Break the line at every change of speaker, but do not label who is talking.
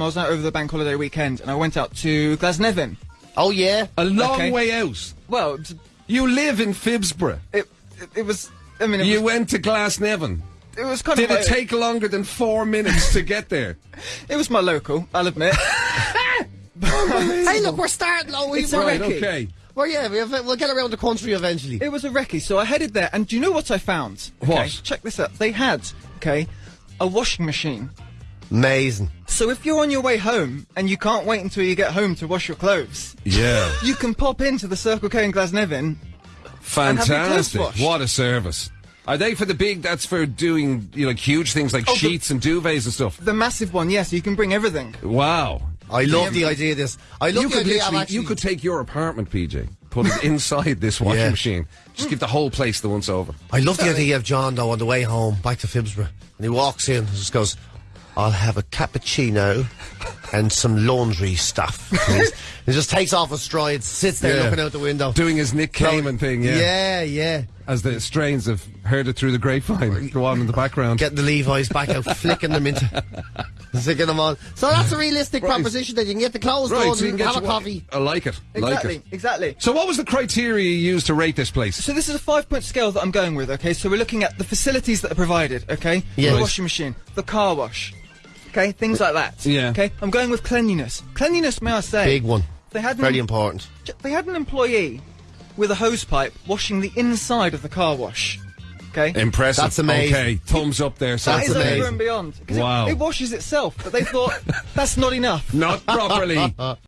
I was out over the bank holiday weekend and I went out to Glasnevin.
Oh yeah.
A long
Okay.
way out.
Well, it,
You live in Phibsborough.
it, it was. I mean, it
You
was,
went to Glasnevin.
it was kind
Did
of.
Did
it
take longer than four minutes to get there?
It was my local. I'll admit.
Hey, look, we're starting. Oh, we,
It's a
we're,
Right,
recce.
okay.
well, yeah, we have, we'll get around the country eventually.
It was a recce, so I headed there, and do you know what I found? Okay,
What?
Check this out. They had, okay, a washing machine.
Amazing.
So if you're on your way home and you can't wait until you get home to wash your clothes,
Yeah.
you can pop into the Circle K in Glasnevin. have your
Fantastic. What a service. Are they for the big, that's for doing, you know, like huge things like
Oh, the-
sheets and duvets and stuff?
The massive one, yes, you can bring everything.
Wow.
I love the idea of this. I love
You
the
could
idea of
literally,
actually.
you could take your apartment, PJ, put it inside this washing
Yeah.
machine. Just give the whole place the once over.
I love the idea of John though on the way home back to Phibsborough, and he walks in and just goes, "I'll have a cappuccino and some laundry stuff." And he's- he just takes off his stride, sits there
Yeah.
looking out the window,
Doing his Nick Kamen thing, yeah.
yeah, yeah.
As the strains have heard it through the grapevine go on in the background.
Getting the Levi's back out, flicking them into, sticking them on. So that's a realistic
Right.
proposition that you can get the clothes
right,
done,
so you can get
have a
your-
coffee.
I like it.
Exactly,
Like it.
exactly.
So what was the criteria you used to rate this place?
So this is a five-point scale that I'm going with. Okay, so we're looking at the facilities that are provided. Okay,
Yeah.
the washing machine, the car wash. Okay, things like that.
Yeah.
Okay, I'm going with cleanliness. Cleanliness, may I say?
Big one.
They had
Very
an,
important.
They had an employee with a hose pipe washing the inside of the car wash. Okay.
Impressive.
That's amazing.
Okay, thumbs up there. So
That
That's
is
amazing.
over and beyond. 'Cause it-
Wow.
It, washes itself, but they thought that's not enough.
Not properly.